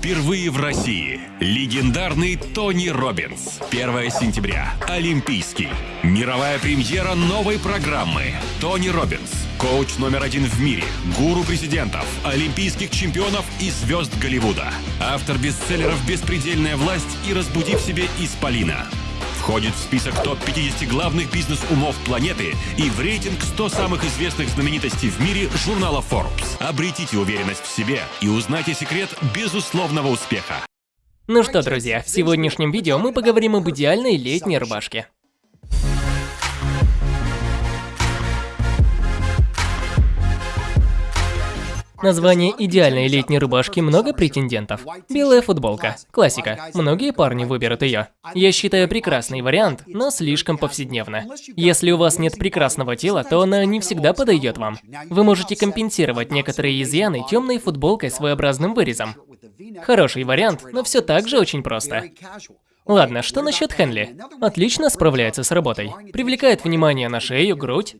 Впервые в России. Легендарный Тони Роббинс. 1 сентября. Олимпийский. Мировая премьера новой программы. Тони Роббинс. Коуч номер один в мире. Гуру президентов, олимпийских чемпионов и звезд Голливуда. Автор бестселлеров «Беспредельная власть» и «Разбуди в себе исполина». Входит в список топ-50 главных бизнес-умов планеты и в рейтинг 100 самых известных знаменитостей в мире журнала Forbes. Обретите уверенность в себе и узнайте секрет безусловного успеха. Ну что, друзья, в сегодняшнем видео мы поговорим об идеальной летней рубашке. Название идеальной летней рубашки много претендентов. Белая футболка. Классика. Многие парни выберут ее. Я считаю прекрасный вариант, но слишком повседневно. Если у вас нет прекрасного тела, то она не всегда подойдет вам. Вы можете компенсировать некоторые изъяны темной футболкой с своеобразным вырезом. Хороший вариант, но все так же очень просто. Ладно, что насчет Хенли? Отлично справляется с работой. Привлекает внимание на шею, грудь.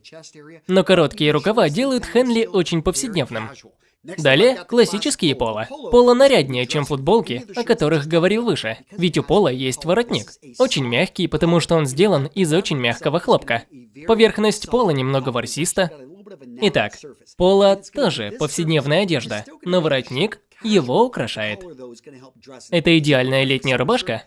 Но короткие рукава делают Хенли очень повседневным. Далее, классические поло. Поло наряднее, чем футболки, о которых говорил выше. Ведь у пола есть воротник. Очень мягкий, потому что он сделан из очень мягкого хлопка. Поверхность пола немного ворсиста. Итак, поло тоже повседневная одежда, но воротник его украшает. Это идеальная летняя рубашка,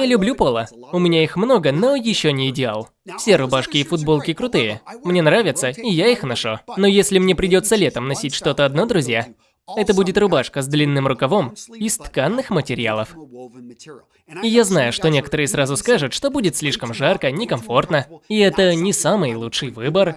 я люблю поло. У меня их много, но еще не идеал. Все рубашки и футболки крутые. Мне нравятся, и я их ношу. Но если мне придется летом носить что-то одно, друзья, это будет рубашка с длинным рукавом из тканных материалов. И я знаю, что некоторые сразу скажут, что будет слишком жарко, некомфортно, и это не самый лучший выбор.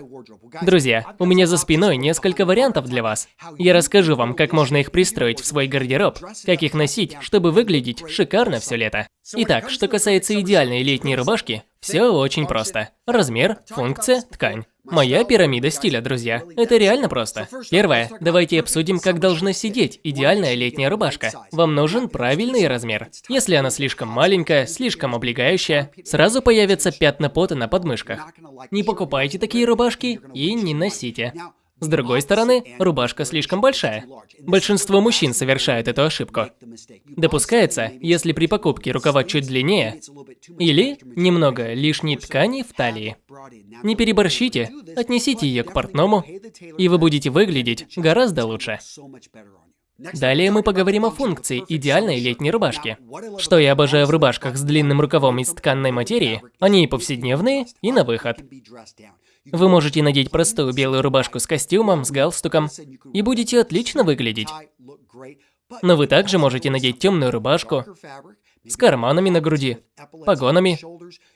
Друзья, у меня за спиной несколько вариантов для вас. Я расскажу вам, как можно их пристроить в свой гардероб, как их носить, чтобы выглядеть шикарно все лето. Итак, что касается идеальной летней рубашки, все очень просто. Размер, функция, ткань. Моя пирамида стиля, друзья. Это реально просто. Первое. Давайте обсудим, как должна сидеть идеальная летняя рубашка. Вам нужен правильный размер. Если она слишком маленькая, слишком облегающая, сразу появятся пятна пота на подмышках. Не покупайте такие рубашки и не носите. С другой стороны, рубашка слишком большая. Большинство мужчин совершают эту ошибку. Допускается, если при покупке рукава чуть длиннее или немного лишней ткани в талии. Не переборщите, отнесите ее к портному, и вы будете выглядеть гораздо лучше. Далее мы поговорим о функции идеальной летней рубашки. Что я обожаю в рубашках с длинным рукавом из тканной материи, они и повседневные, и на выход. Вы можете надеть простую белую рубашку с костюмом, с галстуком, и будете отлично выглядеть. Но вы также можете надеть темную рубашку, с карманами на груди, погонами,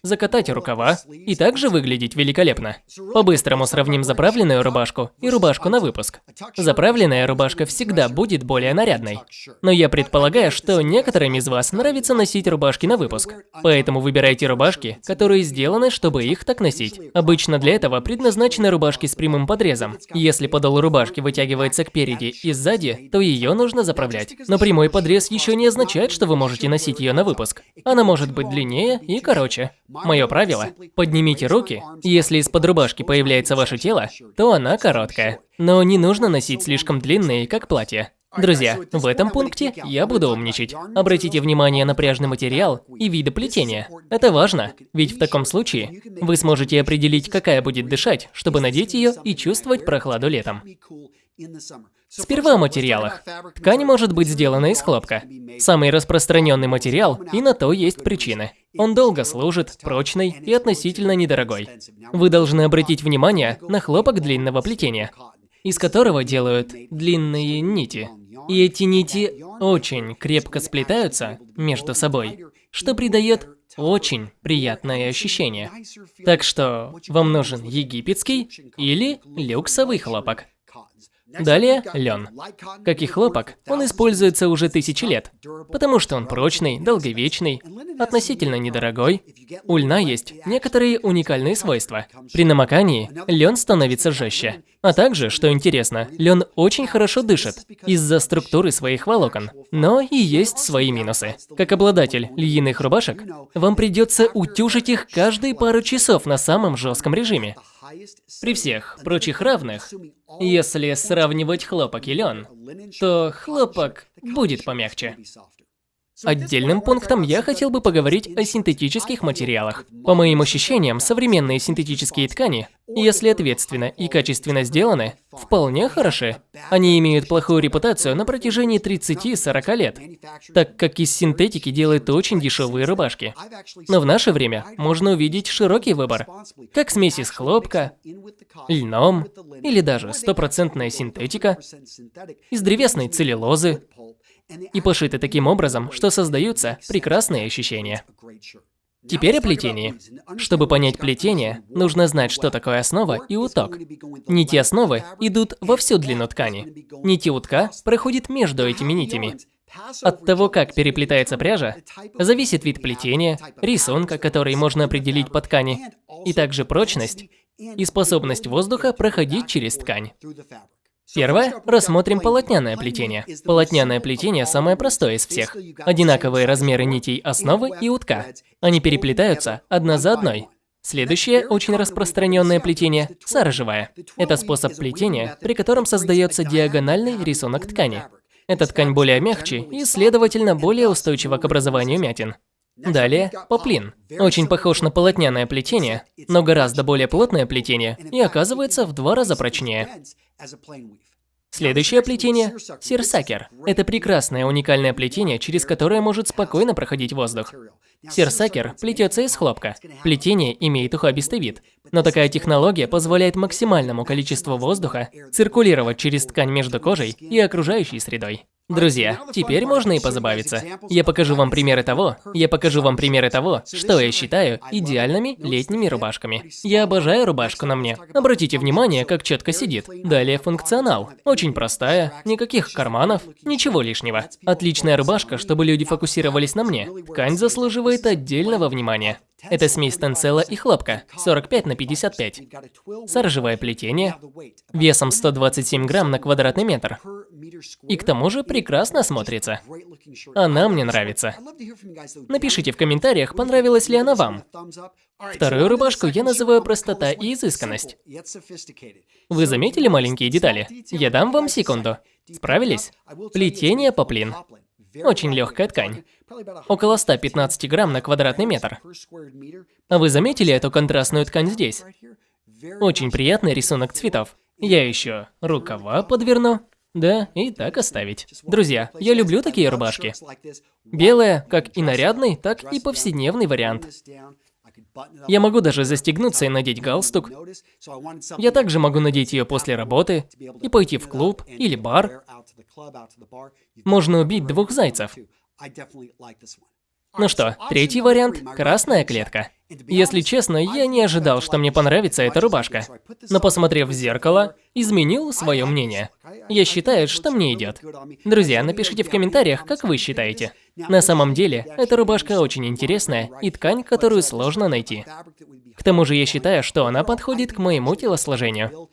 закатать рукава и также выглядеть великолепно. По-быстрому сравним заправленную рубашку и рубашку на выпуск. Заправленная рубашка всегда будет более нарядной. Но я предполагаю, что некоторым из вас нравится носить рубашки на выпуск. Поэтому выбирайте рубашки, которые сделаны, чтобы их так носить. Обычно для этого предназначены рубашки с прямым подрезом. Если подол рубашки вытягивается кпереди и сзади, то ее нужно заправлять. Но прямой подрез еще не означает, что вы можете носить ее на выпуск. Она может быть длиннее и короче. Мое правило – поднимите руки, если из-под рубашки появляется ваше тело, то она короткая. Но не нужно носить слишком длинные, как платье. Друзья, в этом пункте я буду умничать. Обратите внимание на пряжный материал и виды плетения. Это важно, ведь в таком случае вы сможете определить, какая будет дышать, чтобы надеть ее и чувствовать прохладу летом. Сперва о материалах. Ткань может быть сделана из хлопка. Самый распространенный материал, и на то есть причины. Он долго служит, прочный и относительно недорогой. Вы должны обратить внимание на хлопок длинного плетения, из которого делают длинные нити. И эти нити очень крепко сплетаются между собой, что придает очень приятное ощущение. Так что вам нужен египетский или люксовый хлопок. Далее лен. Как и хлопок, он используется уже тысячи лет, потому что он прочный, долговечный, относительно недорогой. У льна есть некоторые уникальные свойства. При намокании лен становится жестче. А также, что интересно, лен очень хорошо дышит из-за структуры своих волокон. Но и есть свои минусы. Как обладатель льняных рубашек, вам придется утюжить их каждые пару часов на самом жестком режиме. При всех прочих равных, если сравнивать хлопок и лен, то хлопок будет помягче. Отдельным пунктом я хотел бы поговорить о синтетических материалах. По моим ощущениям, современные синтетические ткани, если ответственно и качественно сделаны, вполне хороши. Они имеют плохую репутацию на протяжении 30-40 лет, так как из синтетики делают очень дешевые рубашки. Но в наше время можно увидеть широкий выбор, как смесь из хлопка, льном или даже стопроцентная синтетика, из древесной целлюлозы, и пошиты таким образом, что создаются прекрасные ощущения. Теперь о плетении. Чтобы понять плетение, нужно знать, что такое основа и уток. Нити основы идут во всю длину ткани. Нити утка проходит между этими нитями. От того, как переплетается пряжа, зависит вид плетения, рисунка, который можно определить по ткани, и также прочность и способность воздуха проходить через ткань. Первое – рассмотрим полотняное плетение. Полотняное плетение самое простое из всех. Одинаковые размеры нитей основы и утка. Они переплетаются одна за одной. Следующее очень распространенное плетение – саржевое. Это способ плетения, при котором создается диагональный рисунок ткани. Эта ткань более мягче и, следовательно, более устойчива к образованию мятин. Далее, поплин. Очень похож на полотняное плетение, но гораздо более плотное плетение и оказывается в два раза прочнее. Следующее плетение – сирсакер. Это прекрасное уникальное плетение, через которое может спокойно проходить воздух. Сирсакер плетется из хлопка. Плетение имеет ухабистый вид, но такая технология позволяет максимальному количеству воздуха циркулировать через ткань между кожей и окружающей средой. Друзья, теперь можно и позабавиться. Я покажу вам примеры того, я покажу вам примеры того, что я считаю идеальными летними рубашками. Я обожаю рубашку на мне. Обратите внимание, как четко сидит. Далее функционал. Очень простая, никаких карманов, ничего лишнего. Отличная рубашка, чтобы люди фокусировались на мне. Ткань заслуживает отдельного внимания. Это смесь тенцела и хлопка, 45 на 55. Саржевое плетение, весом 127 грамм на квадратный метр. И к тому же прекрасно смотрится. Она мне нравится. Напишите в комментариях, понравилась ли она вам. Вторую рубашку я называю простота и изысканность. Вы заметили маленькие детали? Я дам вам секунду. Справились? Плетение поплин. Очень легкая ткань. Около 115 грамм на квадратный метр. А вы заметили эту контрастную ткань здесь? Очень приятный рисунок цветов. Я еще рукава подверну. Да, и так оставить. Друзья, я люблю такие рубашки. Белая, как и нарядный, так и повседневный вариант. Я могу даже застегнуться и надеть галстук. Я также могу надеть ее после работы и пойти в клуб или бар. Можно убить двух зайцев. Ну что, третий вариант – красная клетка. Если честно, я не ожидал, что мне понравится эта рубашка. Но посмотрев в зеркало, изменил свое мнение. Я считаю, что мне идет. Друзья, напишите в комментариях, как вы считаете. На самом деле, эта рубашка очень интересная и ткань, которую сложно найти. К тому же я считаю, что она подходит к моему телосложению.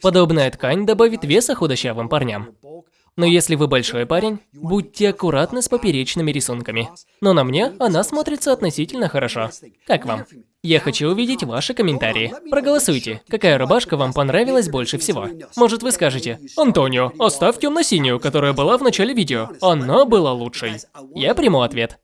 Подобная ткань добавит веса худощавым парням. Но если вы большой парень, будьте аккуратны с поперечными рисунками. Но на мне она смотрится относительно хорошо. Как вам? Я хочу увидеть ваши комментарии. Проголосуйте, какая рубашка вам понравилась больше всего. Может вы скажете, Антонио, оставь темно-синюю, которая была в начале видео. Она была лучшей. Я приму ответ.